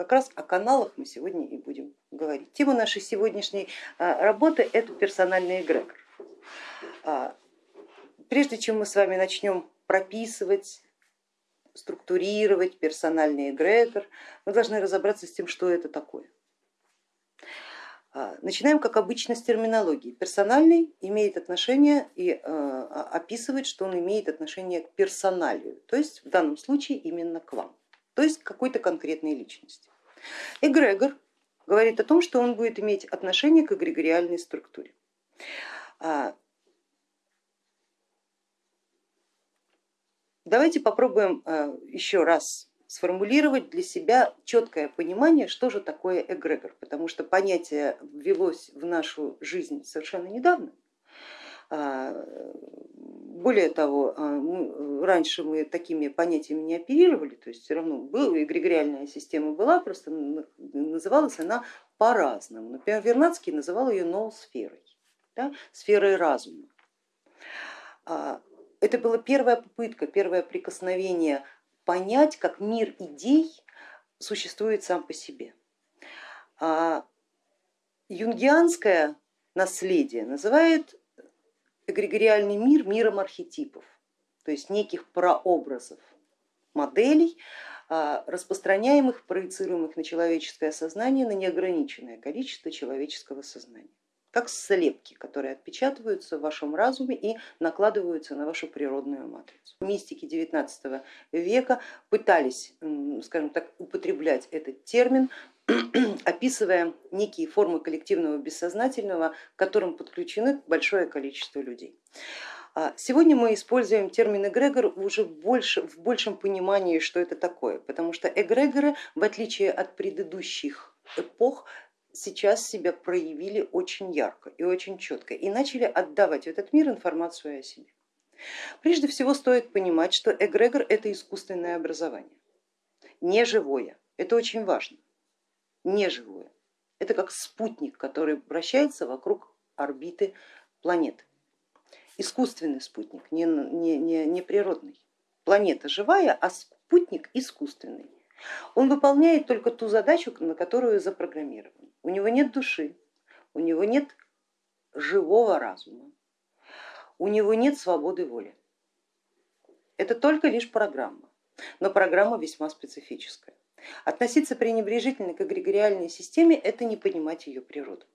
Как раз о каналах мы сегодня и будем говорить. Тема нашей сегодняшней а, работы это персональный эгрегор. А, прежде чем мы с вами начнем прописывать, структурировать персональный эгрегор, мы должны разобраться с тем, что это такое. А, начинаем, как обычно, с терминологии. Персональный имеет отношение и описывает, что он имеет отношение к персоналию, то есть в данном случае именно к вам то есть какой-то конкретной личности. Эгрегор говорит о том, что он будет иметь отношение к эгрегориальной структуре. А, давайте попробуем а, еще раз сформулировать для себя четкое понимание, что же такое эгрегор, потому что понятие ввелось в нашу жизнь совершенно недавно. А, более того, а, раньше мы такими понятиями не оперировали, то есть все равно была, эгрегориальная система была, просто называлась она по-разному. Например, Вернадский называл ее ноосферой, да, сферой разума. А, это была первая попытка, первое прикосновение понять, как мир идей существует сам по себе. Юнгианское наследие называет эгрегориальный мир миром архетипов, то есть неких прообразов, моделей, а, распространяемых, проецируемых на человеческое сознание, на неограниченное количество человеческого сознания как слепки, которые отпечатываются в вашем разуме и накладываются на вашу природную матрицу. Мистики 19 века пытались, скажем так, употреблять этот термин, описывая некие формы коллективного бессознательного, к которым подключены большое количество людей. А сегодня мы используем термин эгрегор уже больше, в большем понимании, что это такое, потому что эгрегоры, в отличие от предыдущих эпох, сейчас себя проявили очень ярко и очень четко и начали отдавать в этот мир информацию о себе. Прежде всего стоит понимать, что эгрегор это искусственное образование, не живое, это очень важно, не живое. Это как спутник, который вращается вокруг орбиты планеты. Искусственный спутник, не, не, не, не природный. Планета живая, а спутник искусственный. Он выполняет только ту задачу, на которую запрограммирован. У него нет души, у него нет живого разума, у него нет свободы воли. Это только лишь программа, но программа весьма специфическая. Относиться пренебрежительно к эгрегориальной системе это не понимать ее природу.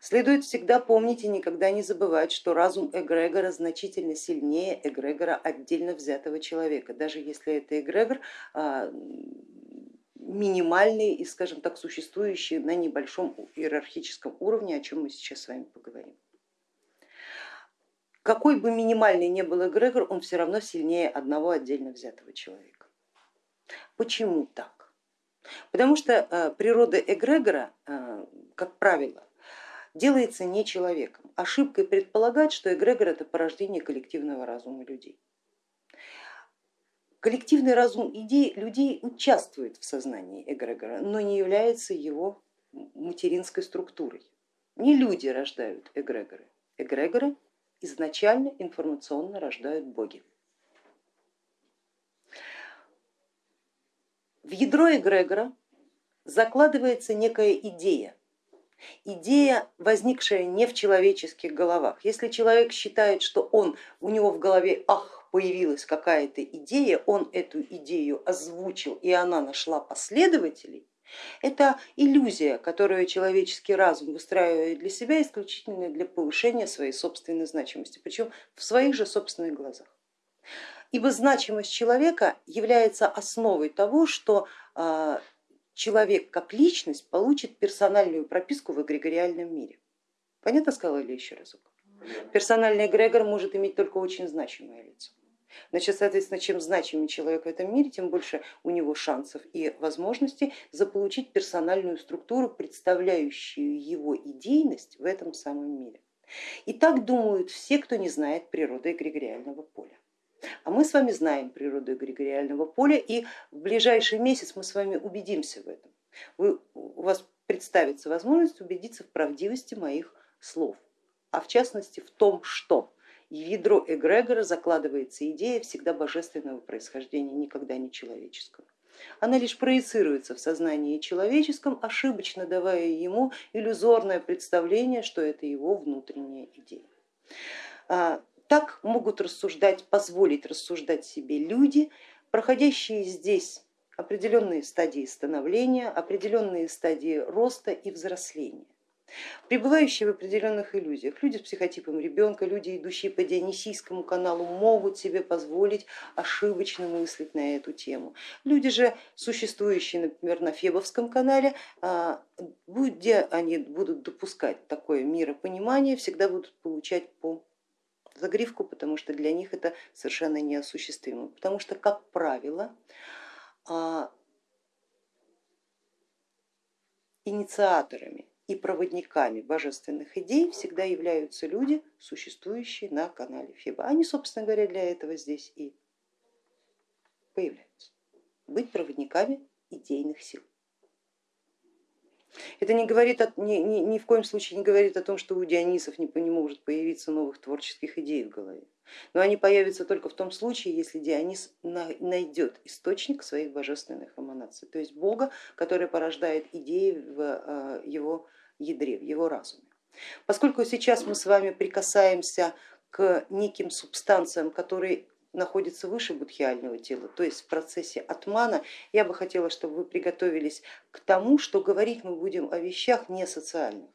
Следует всегда помнить и никогда не забывать, что разум эгрегора значительно сильнее эгрегора отдельно взятого человека, даже если это эгрегор минимальный и, скажем так, существующий на небольшом иерархическом уровне, о чем мы сейчас с вами поговорим. Какой бы минимальный ни был эгрегор, он все равно сильнее одного отдельно взятого человека. Почему так? Потому что э, природа эгрегора, э, как правило, делается не человеком. Ошибкой предполагать, что эгрегор это порождение коллективного разума людей. Коллективный разум идей людей участвует в сознании эгрегора, но не является его материнской структурой. Не люди рождают эгрегоры, эгрегоры изначально информационно рождают боги. В ядро эгрегора закладывается некая идея, идея, возникшая не в человеческих головах. Если человек считает, что он, у него в голове ах, появилась какая-то идея, он эту идею озвучил и она нашла последователей, это иллюзия, которую человеческий разум выстраивает для себя исключительно для повышения своей собственной значимости, причем в своих же собственных глазах. Ибо значимость человека является основой того, что а, человек как личность получит персональную прописку в эгрегориальном мире. Понятно сказала ли еще разок? Персональный эгрегор может иметь только очень значимое лицо. Значит, соответственно, чем значимее человек в этом мире, тем больше у него шансов и возможностей заполучить персональную структуру, представляющую его идейность в этом самом мире. И так думают все, кто не знает природы эгрегориального поля. А мы с вами знаем природу эгрегориального поля и в ближайший месяц мы с вами убедимся в этом. Вы, у вас представится возможность убедиться в правдивости моих слов, а в частности в том, что в ядро эгрегора закладывается идея всегда божественного происхождения, никогда не человеческого. она лишь проецируется в сознании человеческом, ошибочно давая ему иллюзорное представление, что это его внутренняя идея. А, так могут рассуждать, позволить рассуждать себе люди, проходящие здесь определенные стадии становления, определенные стадии роста и взросления. Пребывающие в определенных иллюзиях, люди с психотипом ребенка, люди, идущие по Дионисийскому каналу, могут себе позволить ошибочно мыслить на эту тему. Люди же, существующие, например, на Фебовском канале, а, где они будут допускать такое миропонимание, всегда будут получать по загривку, потому что для них это совершенно неосуществимо. Потому что, как правило, а, инициаторами и проводниками божественных идей всегда являются люди, существующие на канале Феба. Они, собственно говоря, для этого здесь и появляются. Быть проводниками идейных сил. Это не говорит, ни, ни, ни в коем случае не говорит о том, что у Дионисов не, не может появиться новых творческих идей в голове. Но они появятся только в том случае, если Дионис найдет источник своих божественных эманаций, то есть Бога, который порождает идеи в э, его ядре, в его разуме. Поскольку сейчас мы с вами прикасаемся к неким субстанциям, которые находятся выше будхиального тела, то есть в процессе атмана, я бы хотела, чтобы вы приготовились к тому, что говорить мы будем о вещах не социальных,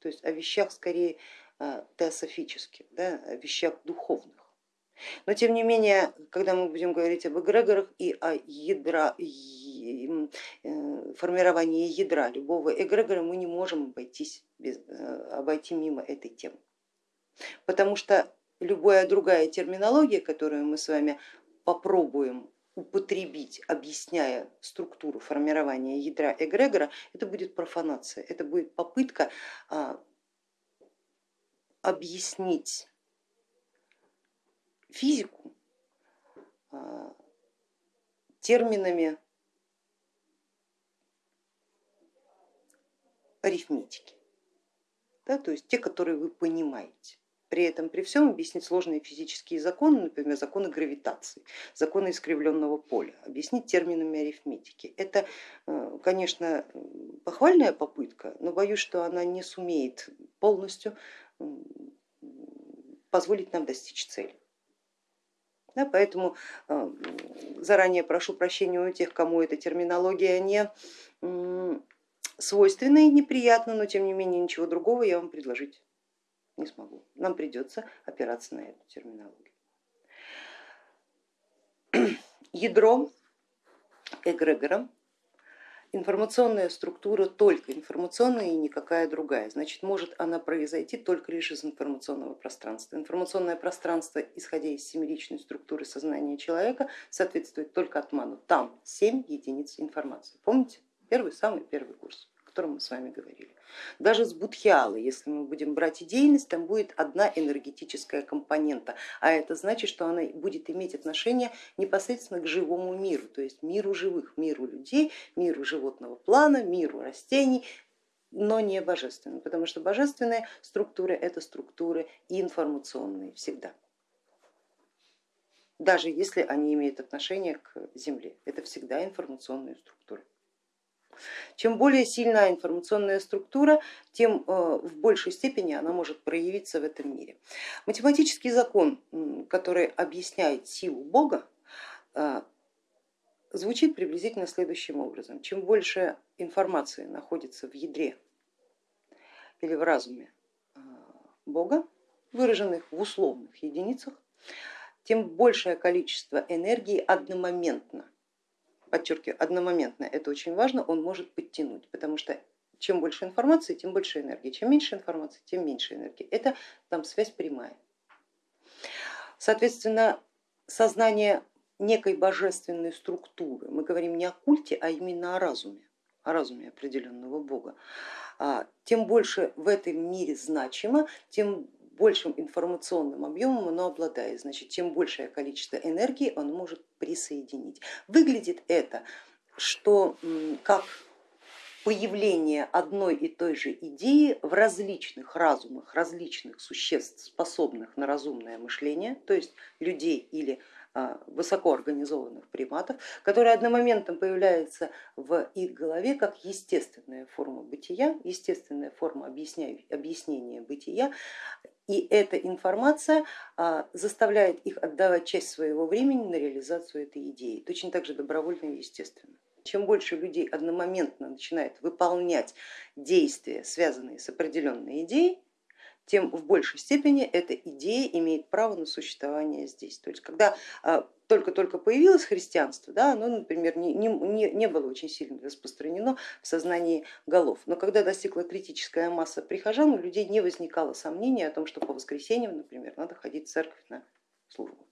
то есть о вещах скорее а, теософических, да, о вещах духовных. Но тем не менее, когда мы будем говорить об эгрегорах и о ядра, э, формировании ядра любого эгрегора, мы не можем обойтись без, э, обойти мимо этой темы. Потому что любая другая терминология, которую мы с вами попробуем употребить, объясняя структуру формирования ядра эгрегора, это будет профанация, это будет попытка а, объяснить физику а, терминами арифметики, да, то есть те, которые вы понимаете. При этом при всем объяснить сложные физические законы, например, законы гравитации, законы искривленного поля, объяснить терминами арифметики. Это, э, конечно, похвальная попытка, но боюсь, что она не сумеет полностью позволить нам достичь цели. Да, поэтому э, заранее прошу прощения у тех, кому эта терминология не свойственна и неприятна, но тем не менее ничего другого я вам предложить не смогу. Нам придется опираться на эту терминологию. Ядро эгрегора информационная структура только информационная и никакая другая. Значит, может она произойти только лишь из информационного пространства. Информационное пространство, исходя из семеричной структуры сознания человека, соответствует только атману. Там 7 единиц информации. Помните? Первый, самый первый курс, котором мы с вами говорили. Даже с будхиалы, если мы будем брать идейность, там будет одна энергетическая компонента, а это значит, что она будет иметь отношение непосредственно к живому миру, то есть миру живых, миру людей, миру животного плана, миру растений, но не божественным, потому что божественные структуры это структуры информационные всегда даже если они имеют отношение к Земле. Это всегда информационные структуры. Чем более сильная информационная структура, тем э, в большей степени она может проявиться в этом мире. Математический закон, который объясняет силу Бога, э, звучит приблизительно следующим образом. Чем больше информации находится в ядре или в разуме э, Бога, выраженных в условных единицах, тем большее количество энергии одномоментно подчеркиваю, одномоментно, это очень важно, он может подтянуть, потому что чем больше информации, тем больше энергии, чем меньше информации, тем меньше энергии. Это там связь прямая. Соответственно, сознание некой божественной структуры, мы говорим не о культе, а именно о разуме, о разуме определенного бога, а, тем больше в этом мире значимо, тем большим информационным объемом оно обладает, значит, чем большее количество энергии он может присоединить. Выглядит это, что как появление одной и той же идеи в различных разумах, различных существ, способных на разумное мышление, то есть людей или высокоорганизованных приматов, которая одномоментно появляется в их голове как естественная форма бытия, естественная форма объяснения бытия, и эта информация а, заставляет их отдавать часть своего времени на реализацию этой идеи, точно так же добровольно и естественно. Чем больше людей одномоментно начинает выполнять действия, связанные с определенной идеей, тем в большей степени эта идея имеет право на существование здесь. То есть когда а, только-только появилось христианство, да, оно, например, не, не, не было очень сильно распространено в сознании голов, но когда достигла критическая масса прихожан, у людей не возникало сомнения о том, что по воскресеньям, например, надо ходить в церковь на службу.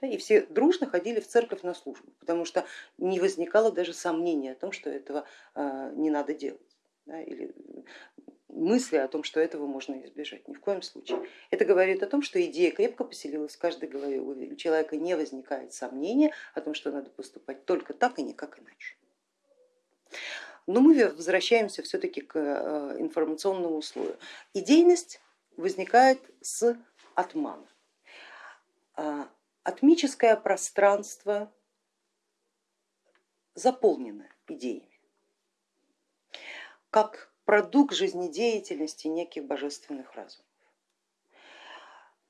И все дружно ходили в церковь на службу, потому что не возникало даже сомнения о том, что этого а, не надо делать. Или мысли о том, что этого можно избежать, ни в коем случае. Это говорит о том, что идея крепко поселилась в каждой голове, у человека не возникает сомнения о том, что надо поступать только так и никак иначе. Но мы возвращаемся все-таки к э, информационному слою. Идейность возникает с отмана. А, атмическое пространство заполнено идеями. Как продукт жизнедеятельности неких божественных разумов.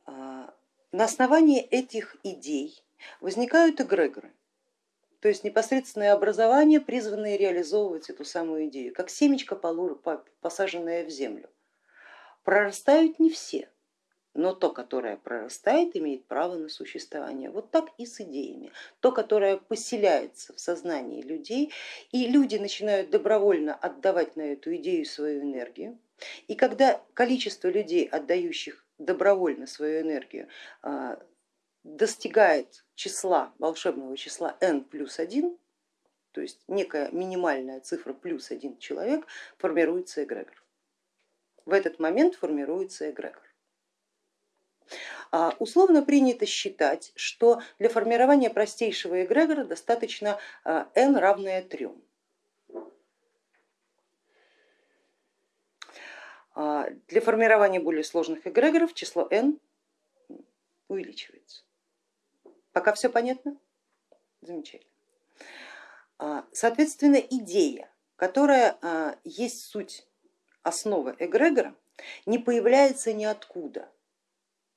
А, на основании этих идей возникают эгрегоры, то есть непосредственное образование, призванное реализовывать эту самую идею, как семечко, посаженное в землю. Прорастают не все, но то, которое прорастает, имеет право на существование. Вот так и с идеями. То, которое поселяется в сознании людей, и люди начинают добровольно отдавать на эту идею свою энергию. И когда количество людей, отдающих добровольно свою энергию, а, достигает числа, волшебного числа n плюс 1, то есть некая минимальная цифра плюс один человек, формируется эгрегор. В этот момент формируется эгрегор. А, условно принято считать, что для формирования простейшего эгрегора достаточно а, n равное 3. А, для формирования более сложных эгрегоров число n увеличивается. Пока все понятно? Замечательно. Соответственно, идея, которая есть суть основы эгрегора, не появляется ниоткуда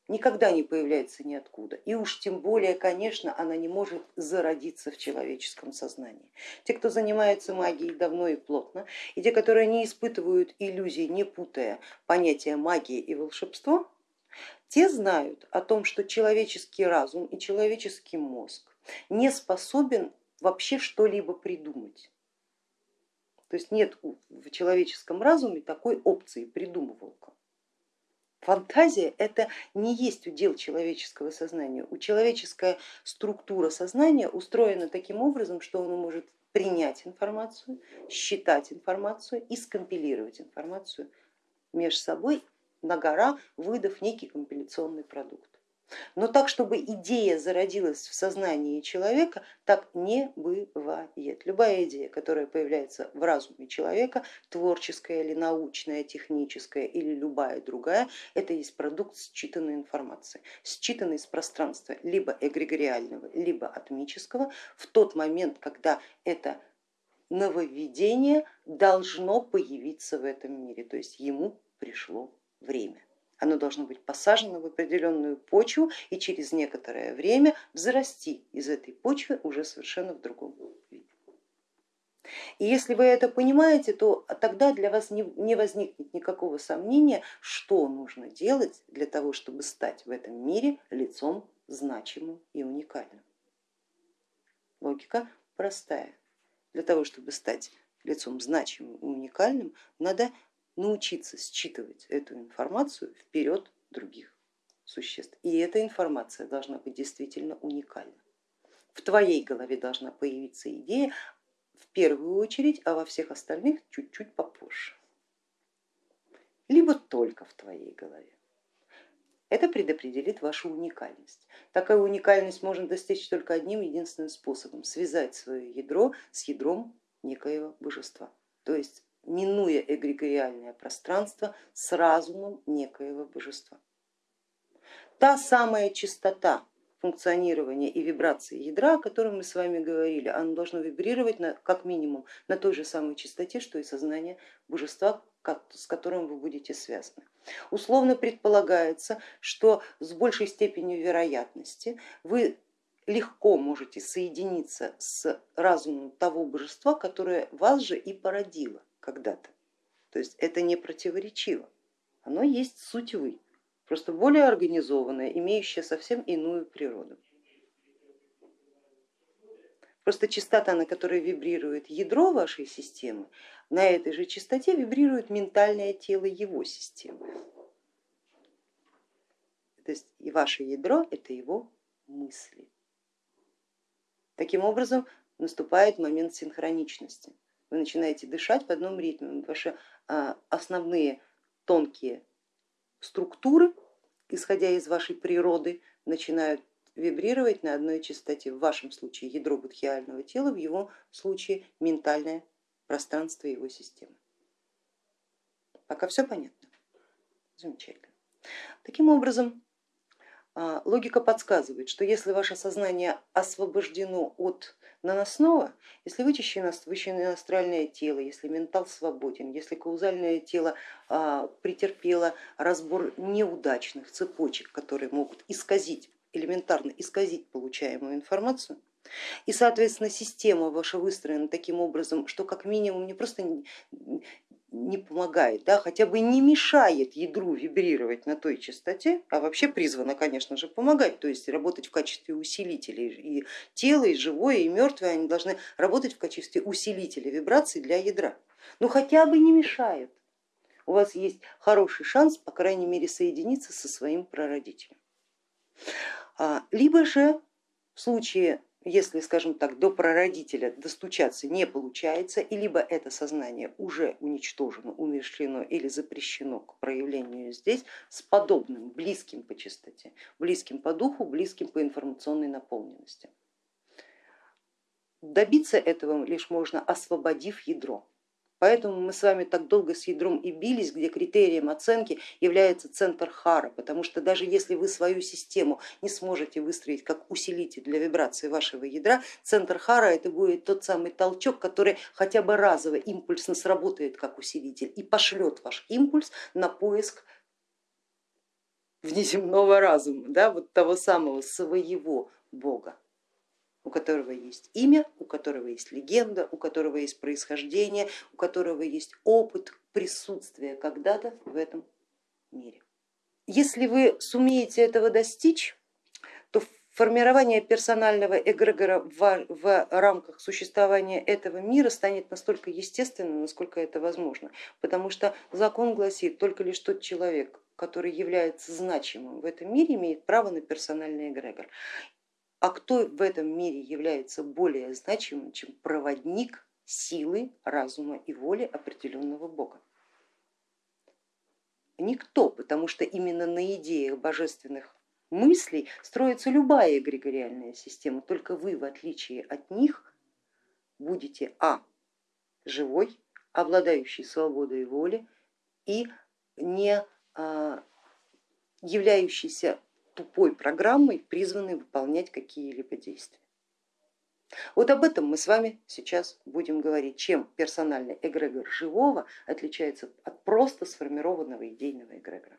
никогда не появляется ниоткуда. И уж тем более, конечно, она не может зародиться в человеческом сознании. Те, кто занимается магией давно и плотно, и те, которые не испытывают иллюзий, не путая понятия магии и волшебство, те знают о том, что человеческий разум и человеческий мозг не способен вообще что-либо придумать. То есть нет в человеческом разуме такой опции придумывалка. Фантазия это не есть удел человеческого сознания. У человеческая структура сознания устроена таким образом, что он может принять информацию, считать информацию и скомпилировать информацию между собой на гора, выдав некий компиляционный продукт. Но так, чтобы идея зародилась в сознании человека, так не бывает. Любая идея, которая появляется в разуме человека, творческая или научная, техническая или любая другая, это есть продукт считанной информации, считанной из пространства либо эгрегориального, либо атмического в тот момент, когда это нововведение должно появиться в этом мире, то есть ему пришло время. Оно должно быть посажено в определенную почву и через некоторое время взрасти из этой почвы уже совершенно в другом виде. И если вы это понимаете, то тогда для вас не возникнет никакого сомнения, что нужно делать для того, чтобы стать в этом мире лицом значимым и уникальным. Логика простая. Для того, чтобы стать лицом значимым и уникальным, надо научиться считывать эту информацию вперед других существ. И эта информация должна быть действительно уникальна. В твоей голове должна появиться идея в первую очередь, а во всех остальных чуть-чуть попозже. Либо только в твоей голове. Это предопределит вашу уникальность. Такая уникальность можно достичь только одним единственным способом, связать свое ядро с ядром некоего божества, то есть минуя эгрегориальное пространство с разумом некоего божества. Та самая чистота функционирования и вибрации ядра, о котором мы с вами говорили, оно должно вибрировать на, как минимум на той же самой частоте, что и сознание божества, с которым вы будете связаны. Условно предполагается, что с большей степенью вероятности вы легко можете соединиться с разумом того божества, которое вас же и породило когда-то. То есть это не противоречиво, оно есть суть вы просто более организованная, имеющая совсем иную природу. Просто частота, на которой вибрирует ядро вашей системы, на этой же частоте вибрирует ментальное тело его системы. То есть и ваше ядро это его мысли. Таким образом наступает момент синхроничности. Вы начинаете дышать в одном ритме, ваши а, основные тонкие структуры, исходя из вашей природы, начинают вибрировать на одной частоте, в вашем случае ядро будхиального тела, в его случае ментальное пространство его системы. Пока все понятно? Замечательно. Таким образом, логика подсказывает, что если ваше сознание освобождено от наносного, если вычищено, вычищено астральное тело, если ментал свободен, если каузальное тело а, претерпело разбор неудачных цепочек, которые могут исказить, элементарно исказить получаемую информацию, и, соответственно, система ваша выстроена таким образом, что как минимум не просто не помогает, да, хотя бы не мешает ядру вибрировать на той частоте, а вообще призвана, конечно же, помогать, то есть работать в качестве усилителей. И тело, и живое, и мертвое, они должны работать в качестве усилителя вибраций для ядра. Но хотя бы не мешают. У вас есть хороший шанс, по крайней мере, соединиться со своим прародителем. А, либо же в случае если, скажем так, до прародителя достучаться не получается, и либо это сознание уже уничтожено, умершлено или запрещено к проявлению здесь с подобным, близким по частоте, близким по духу, близким по информационной наполненности. Добиться этого лишь можно, освободив ядро. Поэтому мы с вами так долго с ядром и бились, где критерием оценки является центр Хара, потому что даже если вы свою систему не сможете выстроить как усилитель для вибрации вашего ядра, центр Хара это будет тот самый толчок, который хотя бы разово импульсно сработает как усилитель и пошлет ваш импульс на поиск внеземного разума, да, вот того самого своего Бога у которого есть имя, у которого есть легенда, у которого есть происхождение, у которого есть опыт присутствия когда-то в этом мире. Если вы сумеете этого достичь, то формирование персонального эгрегора в, в рамках существования этого мира станет настолько естественным, насколько это возможно, потому что закон гласит, только лишь тот человек, который является значимым в этом мире, имеет право на персональный эгрегор. А кто в этом мире является более значимым, чем проводник силы, разума и воли определенного бога? Никто, потому что именно на идеях божественных мыслей строится любая эгрегориальная система, только вы, в отличие от них, будете а. живой, обладающий свободой воли и не а, являющийся тупой программой, призванной выполнять какие-либо действия. Вот об этом мы с вами сейчас будем говорить, чем персональный эгрегор живого отличается от просто сформированного идейного эгрегора.